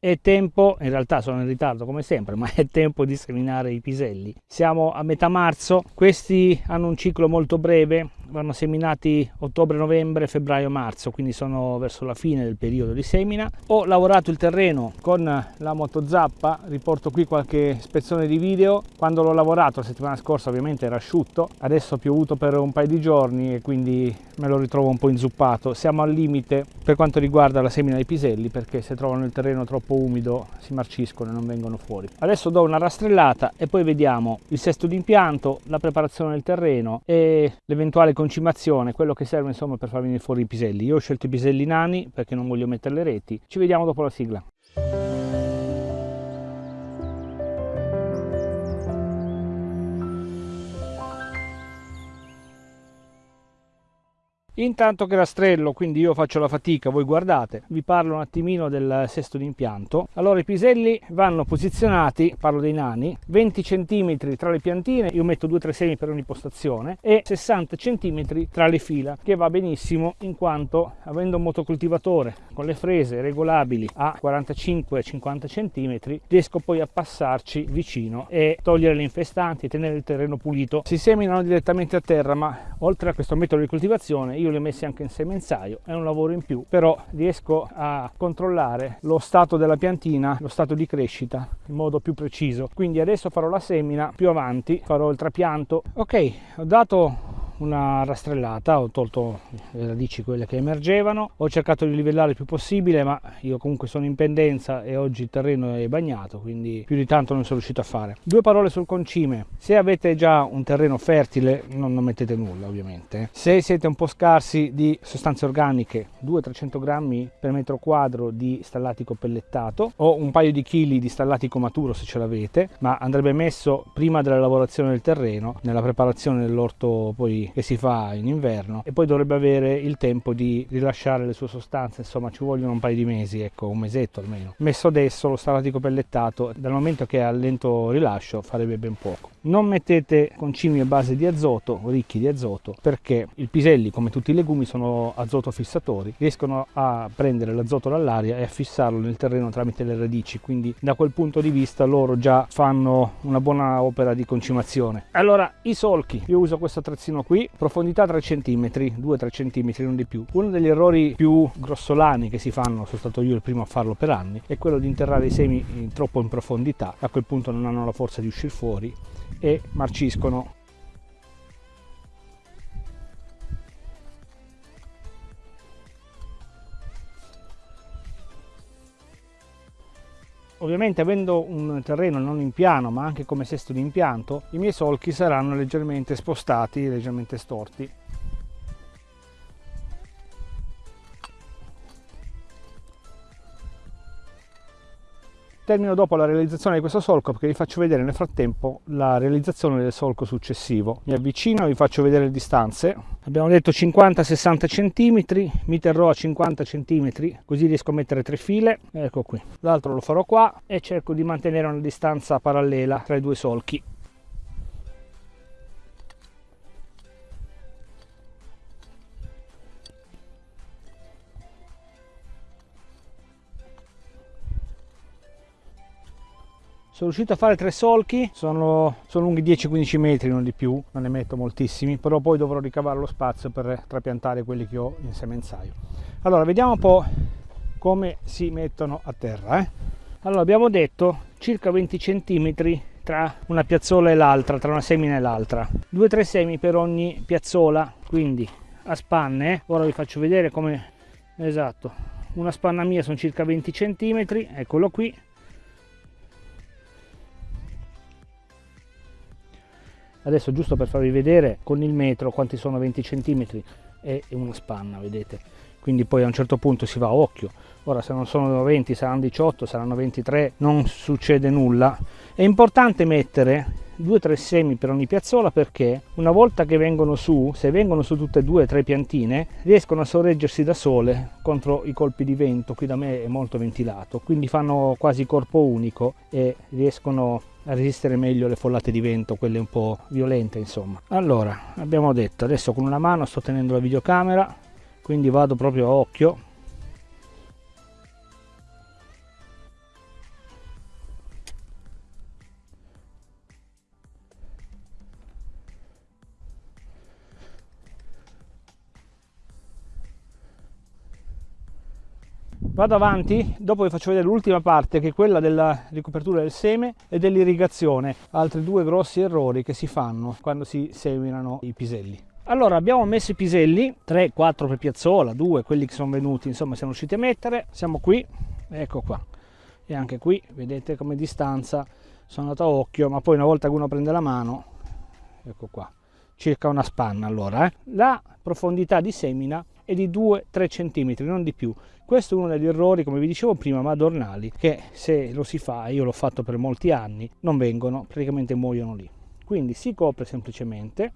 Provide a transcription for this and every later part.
è tempo, in realtà sono in ritardo come sempre, ma è tempo di seminare i piselli. Siamo a metà marzo, questi hanno un ciclo molto breve, vanno seminati ottobre, novembre, febbraio, marzo, quindi sono verso la fine del periodo di semina. Ho lavorato il terreno con la motozappa, riporto qui qualche ispezione di video. Quando l'ho lavorato la settimana scorsa ovviamente era asciutto, adesso ha piovuto per un paio di giorni e quindi me lo ritrovo un po' inzuppato. Siamo al limite per quanto riguarda la semina dei piselli perché se trovano il terreno troppo umido si marciscono e non vengono fuori. Adesso do una rastrellata e poi vediamo il sesto d'impianto, la preparazione del terreno e l'eventuale concimazione, quello che serve insomma per far venire fuori i piselli. Io ho scelto i piselli nani perché non voglio mettere le reti. Ci vediamo dopo la sigla. Intanto che rastrello, quindi io faccio la fatica, voi guardate, vi parlo un attimino del sesto d'impianto. Allora i piselli vanno posizionati, parlo dei nani, 20 cm tra le piantine, io metto 2-3 semi per ogni postazione e 60 cm tra le fila, che va benissimo in quanto avendo un motocoltivatore con le frese regolabili a 45-50 cm, riesco poi a passarci vicino e togliere le infestanti e tenere il terreno pulito. Si seminano direttamente a terra, ma oltre a questo metodo di coltivazione io io li ho messi anche in semenzaio, è un lavoro in più, però riesco a controllare lo stato della piantina, lo stato di crescita in modo più preciso. Quindi adesso farò la semina, più avanti farò il trapianto. Ok, ho dato una rastrellata, ho tolto le radici quelle che emergevano, ho cercato di livellare il più possibile ma io comunque sono in pendenza e oggi il terreno è bagnato quindi più di tanto non sono riuscito a fare. Due parole sul concime, se avete già un terreno fertile non, non mettete nulla ovviamente, se siete un po' scarsi di sostanze organiche 200-300 grammi per metro quadro di stallatico pellettato o un paio di chili di stallatico maturo se ce l'avete ma andrebbe messo prima della lavorazione del terreno nella preparazione dell'orto poi che si fa in inverno e poi dovrebbe avere il tempo di rilasciare le sue sostanze, insomma ci vogliono un paio di mesi, ecco un mesetto almeno. Messo adesso lo stallatico pellettato, dal momento che è a lento rilascio farebbe ben poco. Non mettete concimi a base di azoto, ricchi di azoto, perché i piselli, come tutti i legumi, sono azoto fissatori, riescono a prendere l'azoto dall'aria e a fissarlo nel terreno tramite le radici, quindi da quel punto di vista loro già fanno una buona opera di concimazione. Allora, i solchi, io uso questo attrezzino qui, profondità 3 cm, 2-3 cm, non di più. Uno degli errori più grossolani che si fanno, sono stato io il primo a farlo per anni, è quello di interrare i semi troppo in profondità, a quel punto non hanno la forza di uscire fuori e marciscono Ovviamente avendo un terreno non in piano ma anche come sesto di impianto, i miei solchi saranno leggermente spostati, leggermente storti Termino dopo la realizzazione di questo solco perché vi faccio vedere nel frattempo la realizzazione del solco successivo. Mi avvicino vi faccio vedere le distanze. Abbiamo detto 50-60 cm, mi terrò a 50 cm così riesco a mettere tre file. Ecco qui. L'altro lo farò qua e cerco di mantenere una distanza parallela tra i due solchi. Sono riuscito a fare tre solchi sono, sono lunghi 10-15 metri non di più non ne metto moltissimi però poi dovrò ricavare lo spazio per trapiantare quelli che ho in semenzaio allora vediamo un po' come si mettono a terra eh? allora abbiamo detto circa 20 centimetri tra una piazzola e l'altra tra una semina e l'altra 2-3 semi per ogni piazzola quindi a spanne eh? ora vi faccio vedere come esatto una spanna mia sono circa 20 centimetri eccolo qui adesso giusto per farvi vedere con il metro quanti sono? 20 cm e una spanna vedete quindi poi a un certo punto si va a occhio. Ora se non sono 20 saranno 18 saranno 23 non succede nulla. È importante mettere 2-3 semi per ogni piazzola perché una volta che vengono su, se vengono su tutte e due tre piantine, riescono a sorreggersi da sole contro i colpi di vento, qui da me è molto ventilato, quindi fanno quasi corpo unico e riescono a resistere meglio alle follate di vento, quelle un po' violente insomma. Allora, abbiamo detto, adesso con una mano sto tenendo la videocamera, quindi vado proprio a occhio. Vado avanti dopo vi faccio vedere l'ultima parte che è quella della ricopertura del seme e dell'irrigazione. Altri due grossi errori che si fanno quando si seminano i piselli allora abbiamo messo i piselli 3 4 per piazzola 2 quelli che sono venuti insomma siamo riusciti a mettere. Siamo qui ecco qua. E anche qui vedete come distanza sono andato a occhio ma poi una volta che uno prende la mano ecco qua circa una spanna allora eh. la profondità di semina è di 2-3 cm non di più. Questo è uno degli errori come vi dicevo prima madornali che se lo si fa io l'ho fatto per molti anni non vengono praticamente muoiono lì. Quindi si copre semplicemente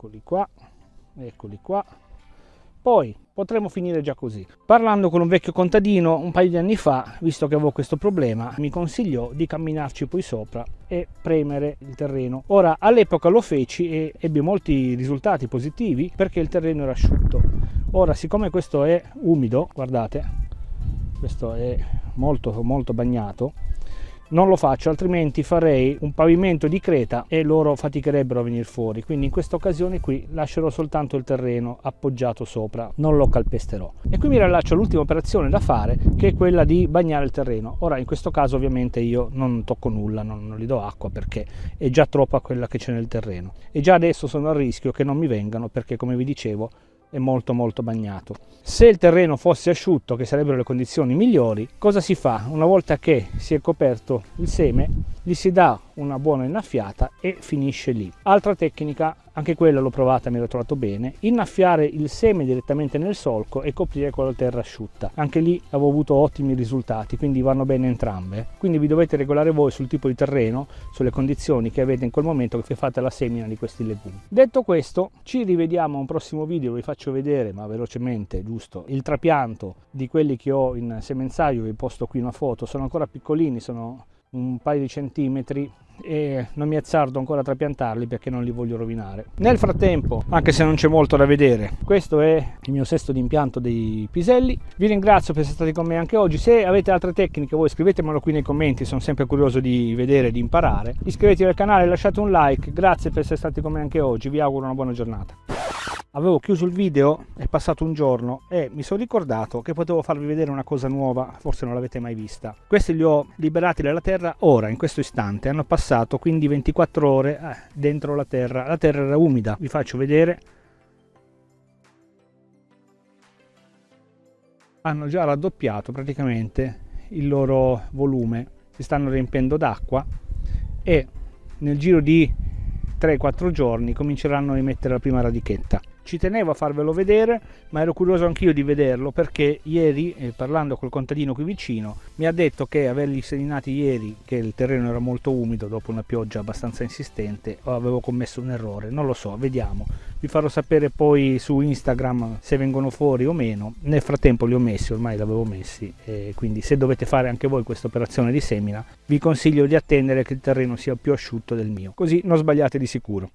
eccoli qua eccoli qua poi potremmo finire già così. Parlando con un vecchio contadino un paio di anni fa, visto che avevo questo problema, mi consigliò di camminarci poi sopra e premere il terreno. Ora all'epoca lo feci e ebbi molti risultati positivi perché il terreno era asciutto. Ora siccome questo è umido, guardate, questo è molto molto bagnato, non lo faccio altrimenti farei un pavimento di creta e loro faticherebbero a venire fuori. Quindi in questa occasione qui lascerò soltanto il terreno appoggiato sopra non lo calpesterò. E qui mi rilascio all'ultima operazione da fare che è quella di bagnare il terreno. Ora in questo caso ovviamente io non tocco nulla non, non gli do acqua perché è già troppa quella che c'è nel terreno. E già adesso sono a rischio che non mi vengano perché come vi dicevo è molto molto bagnato. Se il terreno fosse asciutto, che sarebbero le condizioni migliori, cosa si fa? Una volta che si è coperto il seme, gli si dà una buona innaffiata e finisce lì. Altra tecnica, anche quella l'ho provata, mi ero trovato bene, innaffiare il seme direttamente nel solco e coprire con la terra asciutta. Anche lì avevo avuto ottimi risultati, quindi vanno bene entrambe. Quindi vi dovete regolare voi sul tipo di terreno, sulle condizioni che avete in quel momento che fate la semina di questi legumi. Detto questo, ci rivediamo a un prossimo video, vi faccio vedere, ma velocemente, giusto, il trapianto di quelli che ho in semenzaio, vi posto qui una foto, sono ancora piccolini, sono un paio di centimetri e non mi azzardo ancora a trapiantarli perché non li voglio rovinare. Nel frattempo, anche se non c'è molto da vedere, questo è il mio sesto di impianto dei piselli. Vi ringrazio per essere stati con me anche oggi. Se avete altre tecniche voi scrivetemelo qui nei commenti, sono sempre curioso di vedere e di imparare. Iscrivetevi al canale, lasciate un like, grazie per essere stati con me anche oggi, vi auguro una buona giornata avevo chiuso il video è passato un giorno e mi sono ricordato che potevo farvi vedere una cosa nuova forse non l'avete mai vista. Questi li ho liberati dalla terra ora in questo istante hanno passato quindi 24 ore eh, dentro la terra. La terra era umida vi faccio vedere. Hanno già raddoppiato praticamente il loro volume si stanno riempendo d'acqua e nel giro di 3-4 giorni cominceranno a emettere la prima radichetta ci tenevo a farvelo vedere ma ero curioso anch'io di vederlo perché ieri eh, parlando col contadino qui vicino mi ha detto che averli seminati ieri che il terreno era molto umido dopo una pioggia abbastanza insistente avevo commesso un errore non lo so vediamo. Vi farò sapere poi su instagram se vengono fuori o meno. Nel frattempo li ho messi ormai li avevo messi e quindi se dovete fare anche voi questa operazione di semina vi consiglio di attendere che il terreno sia più asciutto del mio. Così non sbagliate di sicuro